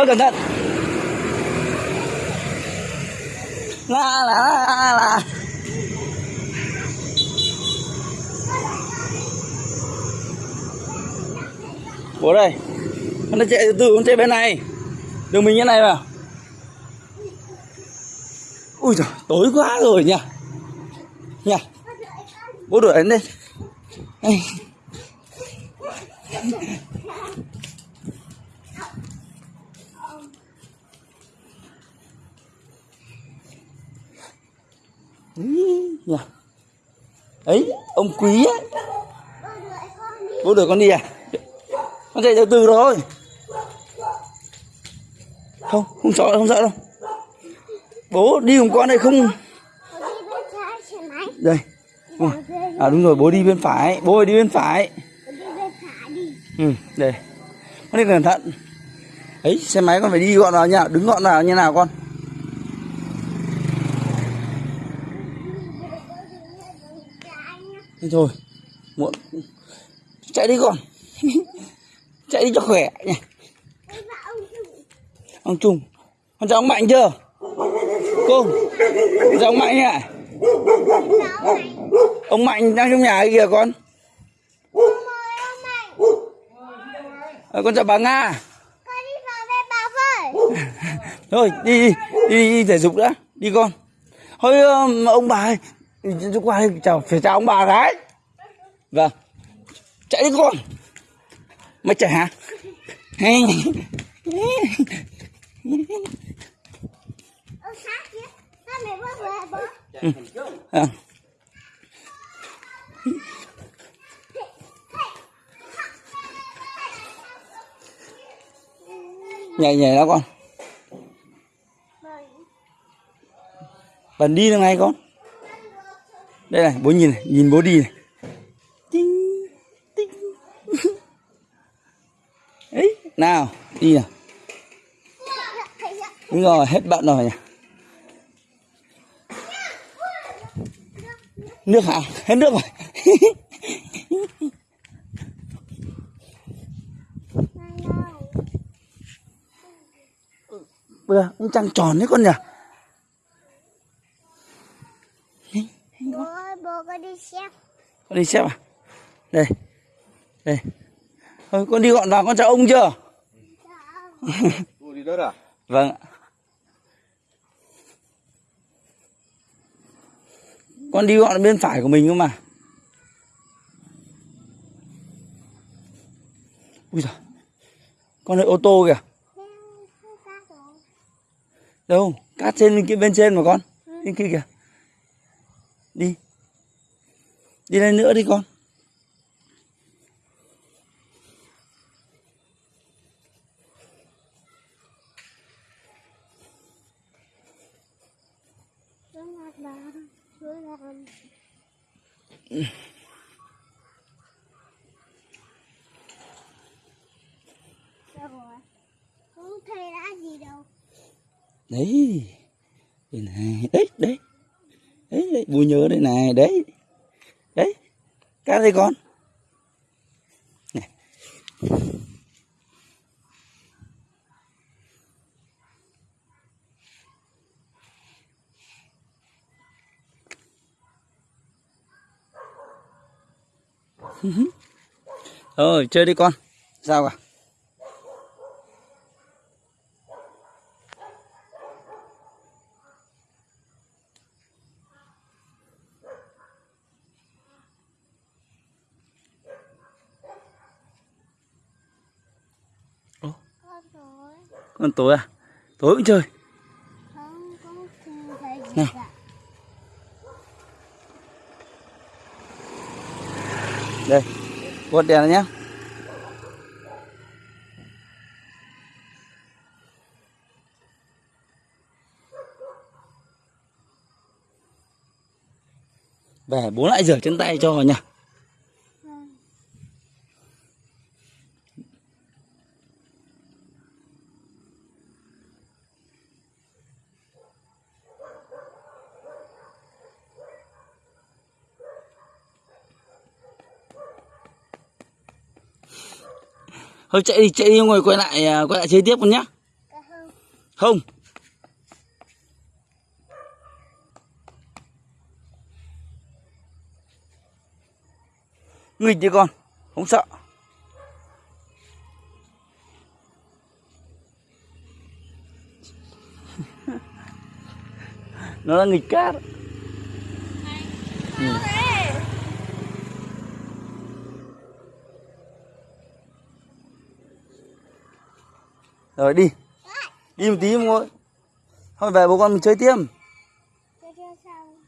Thôi cẩn thận. La la la la. Bố đây. Nó chạy từ từ, nó chạy bên này. Đường mình như này mà, Ui trời tối quá rồi nhỉ. Nhỉ. Bố đuổi đến đây. Ấy ông quý ấy. Bố đuổi con đi à? Con chạy từ từ rồi, không không sợ không sợ đâu. Bố đi cùng con đây không đây. À đúng rồi bố đi bên phải. Bố ơi đi bên phải. Ừ đây. Con đi cẩn thận. Ấy xe máy con phải đi gọn vào nha. Đứng gọn vào như nào con? Thế thôi muộn. Chạy đi con. Chạy đi cho khỏe nhỉ. Ông trung. Con chào ông mạnh chưa? Cô con chào ông mạnh nhỉ? Ông mạnh đang trong nhà kìa con. À, con chào bà nga. Thôi đi đi đi, đi thể dục đã. Đi con. Thôi um, ông bà ơi chúng qua đây chào phải chào ông bà gái vâng. Chạy đi con mày chạy hả? Hay ừ. à. nhảy nhảy đó con. Bần đi được ngay con đây này bố nhìn này nhìn bố đi này. Tinh tinh. Ấy nào đi nào. Đúng rồi hết bận rồi nhỉ. Nước hả? Hết nước rồi. Bây giờ ông trăng tròn đấy con nhỉ Bố có đi xem. con đi xếp à? Đây đây. Thôi con đi gọn vào con chào ông chưa? Đi đất à? vâng ạ. Con đi gọn bên phải của mình cơ mà. Ui giời. Con đợi ô tô kìa. Đâu? Cát trên bên kia bên trên mà con. Bên kia kìa. Đi đi lên nữa đi con. Không thấy đã gì đâu. đấy. Đây này. Đấy đấy. Đấy, đấy. bùi nhớ đây này. Đấy đấy cá đây con? Này. Thôi chơi đi con. Sao à Con tối à? Tối cũng chơi. Không, không không thấy gì Nào. cả. Đây Bật đèn nhé Về bố lại rửa chân tay cho vào Thôi chạy đi chạy đi ngồi quay lại à, quay lại chơi tiếp con nhá Không. Nghịch đi con, không sợ. Nó là nghịch cát. Ừ. Rồi, đi. Đi một tí không thôi Thôi, về bố con mình chơi tiếp. Chơi chơi xong